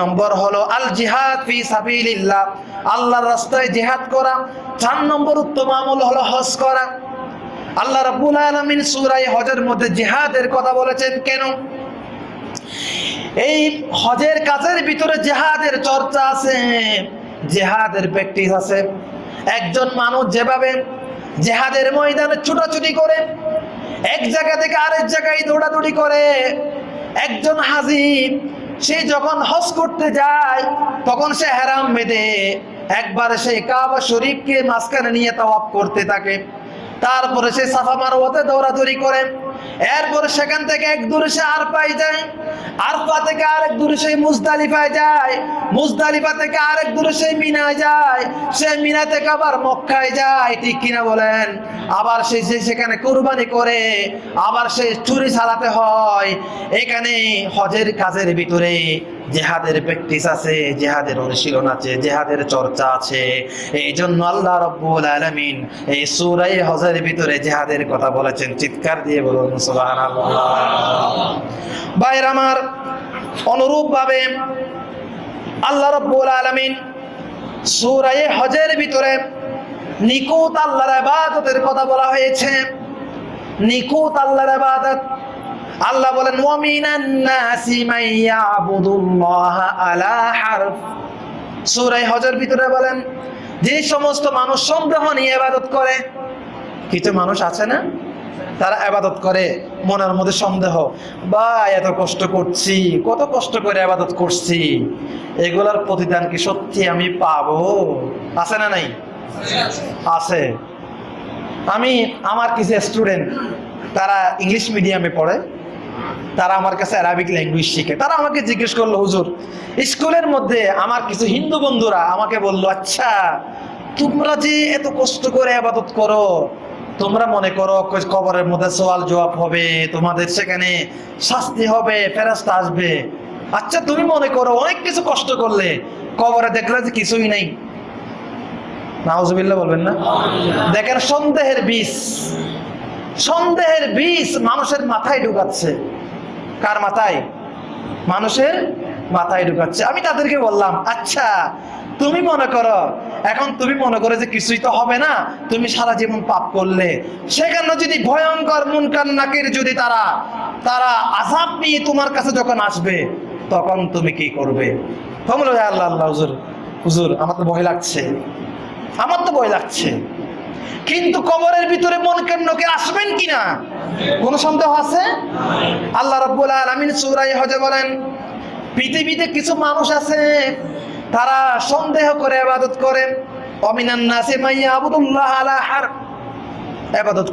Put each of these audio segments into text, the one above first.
নম্বর হলো, আল জিহাদ ফি সাবিলিল্লাহ। আল্লাহর রাস্তায় জিহাদ করা। চার নম্বর উত্তম আমল হলো হজ করা। আল্লাহ রাব্বুল আলামিন সূরা হজের মধ্যে জিহাদের কথা বলেছেন, কেন? এই হজের কাজের ভিতরে জেহাদের চর্চা আছে, জেহাদের প্র্যাকটিস আছে। একজন মানুষ যেভাবে জেহাদের ময়দানে ছুটাছুটি করে, এক জায়গা থেকে আরেক জায়গায় দৌড়াদৌড়ি করে, একজন হাজি সে যখন হজ করতে যায়, তখন সে হেরাম বেঁধে একবার সে কাবা শরীফকে মাঝখানে নিয়ে তাওয়াপ করতে থাকে। তারপরে সে সাফা মারওয়াতে দৌড়াদৌড়ি করে। এরপরে সেখান থেকে এক দূরে সে আর পাই যায়। আরফা থেকে আরেক দূরে সেই মুজদালিফায় যায়? মুজদালিফা থেকে আরেক দূরে সেই মিনায় যায়। সে মিনা থেকে আবার মক্কায় যায়। ঠিক কিনা বলেন? আবার সে সে সেখানে কোরবানি করে, আবার সে চুরি চালাতে হয়। এখানে হজের কাজের ভিতরে জেহাদের প্র্যাকটিস আছে, জেহাদের অনুশীলন আছে, জেহাদের চর্চা আছে। এই জন্য আল্লাহ রব্বুল আলামিন এই সূরা হজের ভিতরে জেহাদের কথা বলেছেন। চিৎকার দিয়ে বলুন, সুবহানাল্লাহ। ভাইরা আমার অনুরূপ ভাবে আল্লাহ রব্বুল আলামিন সূরা হজের ভিতরে নিকুত আল্লাহর ইবাদতের কথা বলা হয়েছে। নিকুত আল্লাহর ইবাদত আল্লাহ বলেন, ওয়ামিনান নাসি ভিতরে বলেন, যে সমস্ত মানুষ সন্দেহ নিয়ে ইবাদত করে, কিছু মানুষ আছে না? তারা আবাদত করে, মনের মধ্যে সন্দেহ বা এত কষ্ট করছি, কত কষ্ট করে আবাদত করছি, এগুলার প্রতিদান কি সত্যি আমি পাবো? আছে না নাই? আছে। আমি, আমার কিছু স্টুডেন্ট, তারা ইংলিশ মিডিয়ামে পড়ে তারা আমার কাছে অ্যারাবিক ল্যাঙ্গুয়েজ শিখে। তারা আমাকে জিজ্ঞেস করল হুজুর স্কুলের মধ্যে আমার কিছু হিন্দু বন্ধুরা আমাকে বলল আচ্ছা তোমরা যে এত কষ্ট করে আবাদত করো তোমরা মনে করো কবরের মধ্যে সওয়াল জবাব হবে তোমাদের সেখানে শাস্তি হবে ফেরাস্তা আসবে। আচ্ছা তুমি মনে করো অনেক কিছু কষ্ট করলে কবরে দেখলে যে কিছুই নেই। নাউজুবিল্লাহ বলবেন না? দেখেন সন্দেহের বিষ সন্দেহের বিষ মানুষের মাথায় ঢুকাচ্ছে। কার মাথায়? মানুষের মাথায় ঢুকাচ্ছে। আমি তাদেরকে বললাম আচ্ছা তুমি মনে করো এখন তুমি মনে করো যে কিছুই তো হবে না তুমি সারা জীবন পাপ করলে। সেখানে যদি ভয়ঙ্কর মুনকার নাকের যদি তারা তারা আজাব নিয়ে তোমার কাছে যখন আসবে তখন তুমি কি করবে? বলবে, আল্লাহ আল্লাহ হুজুর হুজুর আমার তো ভয় লাগছে। আমার তো ভয় লাগছে। কিন্তু কবরের ভিতরে মন কেন্দ্রকে আসবেন কিনা? কোন সন্দেহ আছে? রাব্বুল আলামিন হজে বলেন, পৃথিবীতে কিছু মানুষ আছে, তারা সন্দেহ করে ইবাদত করে, অমিনান নাসি মাইয়া আবুদুল্লাহ আলা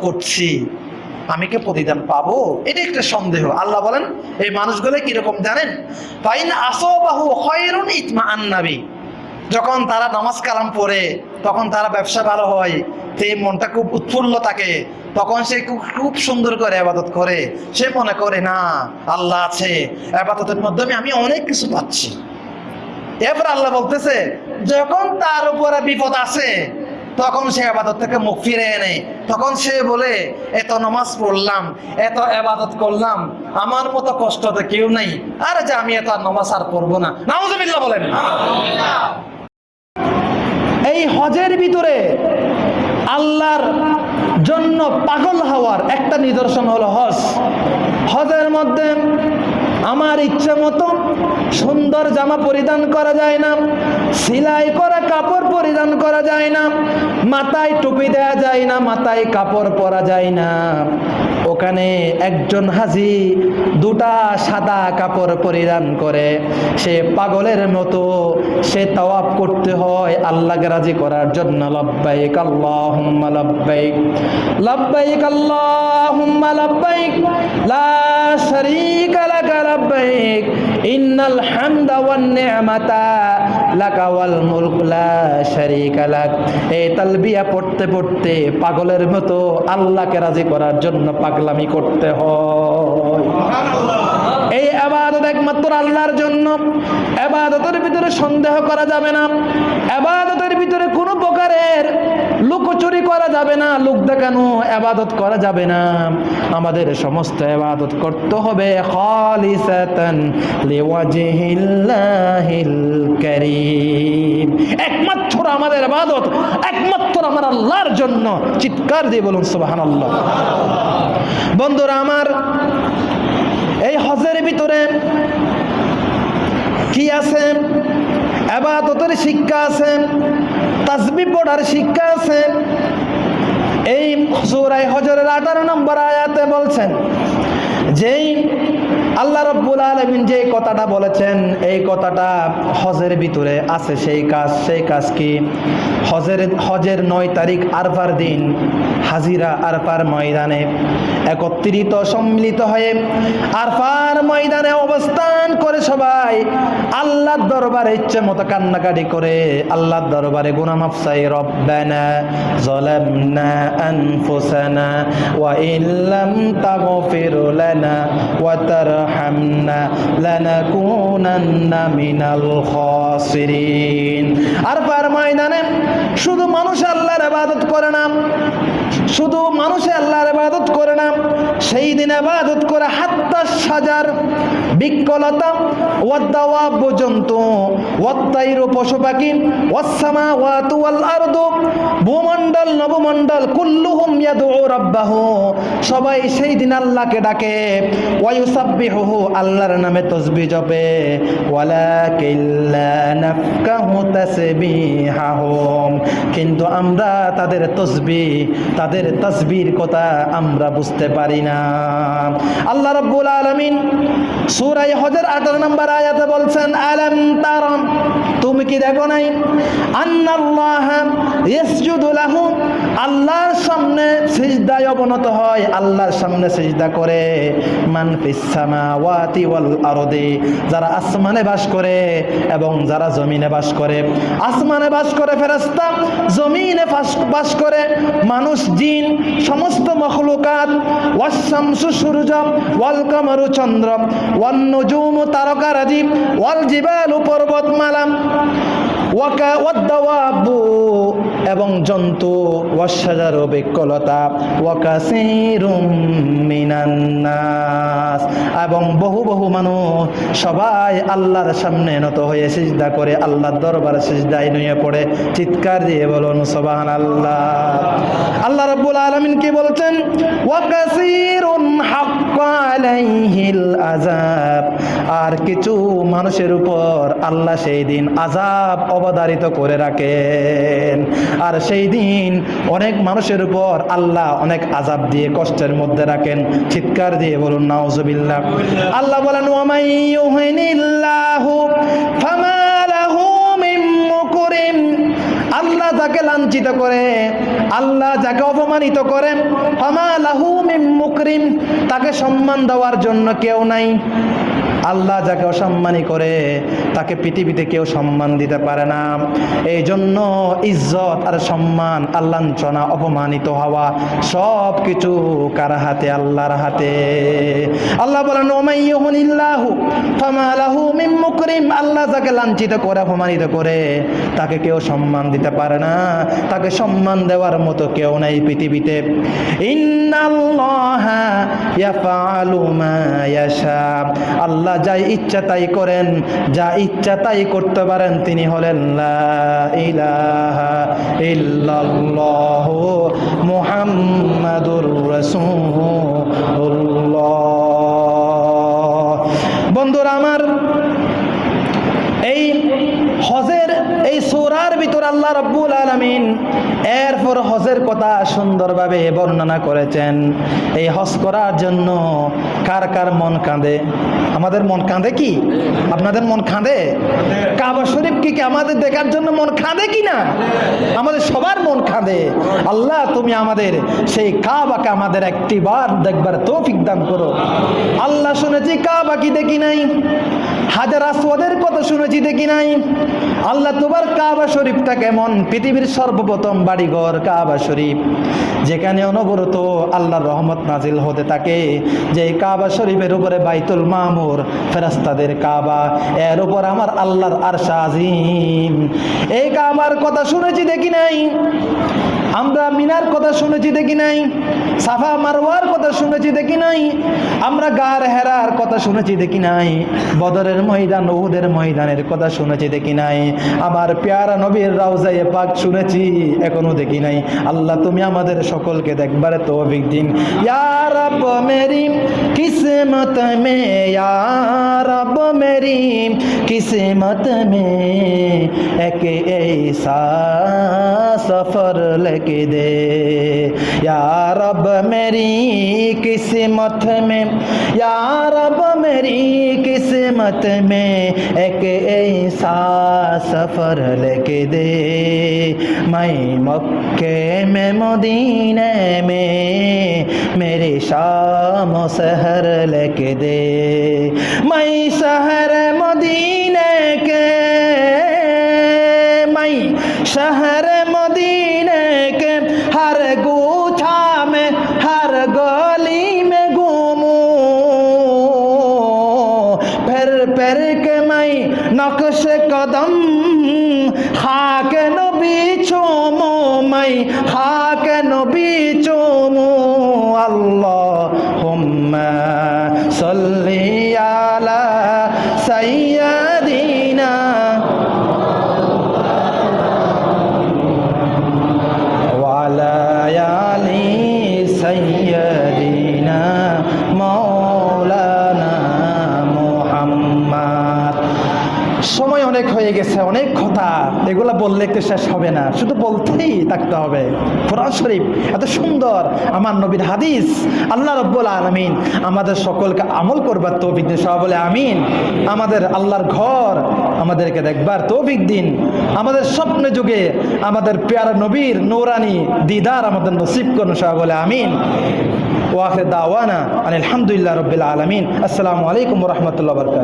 করছি, আমি কি প্রতিদান পাবো? এটা একটা সন্দেহ। আল্লাহ বলেন, এই মানুষগুলো কীরকম জানেন? ফাইন আসবাহু খয়রুন ইতমা আন্নাবি যখন তারা নামাজ কালাম পড়ে, তখন তারা ব্যবসা ভালো হয়, সেই মনটা খুব উৎফুল্ল থাকে। তখন সে খুব খুব সুন্দর করে আবাদত করে। সে মনে করে, না, আল্লাহ আছে। আবাদতের মাধ্যমে আমি অনেক কিছু পাচ্ছি। এরপর আল্লাহ বলতেছে, যখন তার উপরে বিপদ আছে তখন সে আবাদত থেকে মুখ ফিরে এনে। তখন সে বলে, এত নামাজ পড়লাম, এত আবাদত করলাম, আমার মতো কষ্ট তো কেউ নাই। আরে যে, আমি এত নামাজ আর পড়ব না। নাউজুবিল্লাহ বলেন। এই হজের ভিতরে আল্লাহর জন্য পাগল হওয়ার একটা নিদর্শন হলো হজ। হজের মধ্যে আমার ইচ্ছে মতো সুন্দর জামা পরিধান করা যায় না, সেলাই করা কাপড় পরিধান করা যায় না, মাথায় টুপি দেওয়া যায় না, মাথায় কাপড় পরা যায় না। ওখানে একজন হাজি দুটা সাদা কাপড় পরিধান করে, সে পাগলের মতো সে তাওয়াব করতে হয় আল্লাহকে রাজি করার জন্য, লব্বাইক আল্লাহুম্মা লব্বাইক লব্বাইক আল্লাহুম্মা লব্বাইক, লা শারীকা লাকা লব্বাইক ইন্নাল হামদা ওয়ান নি'মাতা লাকা ওয়াল মুলক লা শারীকা লাক। এই তালবিয়া পড়তে পড়তে পাগলের মতো আল্লাহকে রাজি করার জন্য পাগলামি করতে হয়। এই আবাদত একমাত্র আল্লাহর জন্য। আবাদতের ভিতরে সন্দেহ করা যাবে না। আবাদতের ভিতরে কোনো প্রকারের লুকোচুরি করা যাবে না, লোক দেখানো আবাদত করা যাবে না। আমাদের সমস্ত আবাদত করতে হবে একমাত্র আমাদের আবাদত, একমাত্র আমার আল্লাহর জন্য। চিৎকার দিয়ে বলুন, সুবহানাল্লাহ। বন্ধুরা আমার, এই হজের ভিতরে কি আছে? আবাদতের শিক্ষা আছে তাসবি পড়ার শিক্ষা আছে। এই সুরাই হজরের আঠারো নম্বর আয়াতে বলছেন, যেই আল্লাহ রব্বুল আলমিন যে কথাটা বলেছেন, এই কথাটা হজের ভিতরে আছে। সেই কাজ সেই কাজ কি? হজের হজের নয় তারিখ আরফার দিন, হাজিরা আরফার ময়দানে একত্রিত, সম্মিলিত হয়ে আরফার ময়দানে অবস্থান করে সবাই আল্লাহ দরবারে ইচ্ছে মতো কান্নাকাটি করে আল্লাহ দরবারে গুনামাফ চাই রব্বানা জলামনা আনফুসানা ওয়া ইল্লাম তাগফির লানা ওয়া তারা রাহামনা লানাকুনান্না মিনাল খাসিরিন আর পার শুধু মানুষ আল্লাহর ইবাদত করে না, শুধু আল্লাহর ইবাদত করে না, সেই দিন ইবাদত করে হাত্তা সাজার বিকলতা পর্যন্ত পশু পাখি আরদ ভূমণ্ডল, নবমণ্ডল, কুল্লুহুম ইয়াদউ রাব্বাহু, সবাই সেই দিন আল্লাহকে ডাকে ওয়ায়ুসাব্বিহ ওয়ায়ুসাব্বিহুহু আল্লাহর নামে তসবি জপে। কিন্তু আমরা তাদের তসবি তাদের তসবির কথা আমরা বুঝতে পারি না। আল্লাহ রব্বুল আলমিন সুরাই হজের 18 নম্বর আয়াতে বলছেন, আলম তারম কি দেখো নাই? আন্নাল্লাহ লাহু। আল্লাহর সামনে সিজদায় অবনত হয়, আল্লাহর সামনে সিজদা করে। ওয়াল যারা আসমানে বাস করে এবং যারা জমিনে বাস করে। আসমানে বাস করে জমিনে বাস করে। মানুষ, জিন, সমস্ত মখলুকাত। ওয়াশামসু সূর্য ওয়াল কামারু চন্দ্র ওয়ান নুজুমু তারকারাজি, ওয়াল জিবালু পর্বতমালা والدواب এবং জন্তু, ওয়াশাজারু বিকলতা এবং বহু বহু মানুষ সবাই আল্লাহর সামনে নত হয়ে সিজদা করে আল্লাহর দরবার সিজদায় নিয়ে পড়ে, চিৎকার দিয়ে বলুন, সুবহানাল্লাহ। আল্লাহ রাব্বুল আলামিন কি বলছেন? আর কিছু মানুষের উপর আল্লাহ সেই দিন আযাব অবধারিত করে রাখেন। আর সেই দিন অনেক মানুষের উপর আল্লাহ অনেক আযাব দিয়ে কষ্টের মধ্যে রাখেন। চিৎকার দিয়ে বলুন, নাউজুবিল্লাহ। আল্লাহ বলেন আল্লাহ যাকে লাঞ্ছিত করে, আল্লাহ যাকে অপমানিত করেন ফামা লাহু মিন মুকরিম। তাকে সম্মান দেওয়ার জন্য কেউ নাই। আল্লাহ যাকে অসম্মানী করে, তাকে পৃথিবীতে কেউ সম্মান দিতে পারে না। এই জন্য ইজ্জত আর সম্মান আল্লাঞ্চনা অপমানিত হওয়া সব কিছু কার হাতে? আল্লাহর হাতে। আল্লাহ বলেন আল্লাহ যাকে লাঞ্ছিত করে, অপমানিত করে, তাকে কেউ সম্মান দিতে পারে না। তাকে সম্মান দেওয়ার মতো কেউ নাই পৃথিবীতে। ইন্নাল্লাহা ইয়াফআলু মা ইয়াশা। আল্লাহ যাই ইচ্ছা তাই করেন যা ইচ্ছা তাই করতে পারেন তিনি হলেন বন্ধুরা আমার এই হজের এই সোরার ভিতর আল্লাহ রব্বুল আলমিন এরপর হজের কথা সুন্দরভাবে বর্ণনা করেছেন। এই হজ করার জন্য কার কার মন কাঁদে? আমাদের মন কাঁদে কি? আপনাদের মন কাঁদে? কাবা শরীফ কি আমাদের দেখার জন্য মন কাঁদে কি না? আমাদের সবার মন কাঁদে। আল্লাহ, তুমি আমাদের সেই কাবাকে আমাদের একটি বার দেখবার তৌফিক দান করো। আল্লাহ শুনেছি কাবা কি দেখি নাই? হাজার আসওয়াদের কথা শুনেছি দেখি নাই? আল্লাহ তোমার কাবা শরীফটা কেমন? পৃথিবীর সর্বপ্রথম বাড়িঘর কাবা শরীফ। যেখানে অনবরত আল্লাহর রহমত নাজিল হতে থাকে। যে কাবা শরীফের উপরে বাইতুল মামুর ফেরাস্তাদের কাবা, এর উপর আমার আল্লাহর আর আজিম। এই কাবার কথা শুনেছি দেখি নাই? আমরা মিনার কথা শুনেছি দেখি নাই, সাফা মারোয়ার কথা শুনেছি দেখি নাই, আমরা গার হেরার কথা শুনেছি দেখি নাই, বদরের ময়দান ওদের ময়দানের কথা শুনেছি দেখি নাই, আমার পেয়ারা নবীর রাউজাই পাক শুনেছি, এখনও দেখি নাই। আল্লাহ, তুমি আমাদের সকলকে দেখবার তো অভিক দিন কিসমত মে ইয়ার মেরি, কিসমত মে, একে এই সফর লেকে دے۔ یا رب میری قسمت میں، یا رب میری قسمت میں ایک ایسا سفر لکھ دے۔ میں مکے میں، مدینے میں میری شام و سحر لکھ دے۔ میں شہر নাই। নকশে কদম হাকে নবী চোমো মাই হাকে নবী চোমো আল্লাহ হোম্মা হয়ে গেছে অনেক কথা। এগুলা বললে একটু শেষ হবে না। শুধু বলতেই থাকতে হবে। কোরআন শরীফ এত সুন্দর, আমার নবীর হাদিস। আল্লাহ রব্বুল আলমিন আমাদের সকলকে আমল করবার তৌফিক দিন। সবাই বলে আমিন। আমাদের আল্লাহর ঘর আমাদেরকে দেখবার তৌফিক দিন। আমাদের স্বপ্ন যুগে আমাদের পেয়ারা নবীর নৌরানি দিদার আমাদের নসিব করুন। সবাই বলে আমিন। ওয়াখে দাওয়ানা আলহামদুলিল্লাহ রবিল আলমিন। আসসালামু আলাইকুম রহমতুল্লাহ বরকাত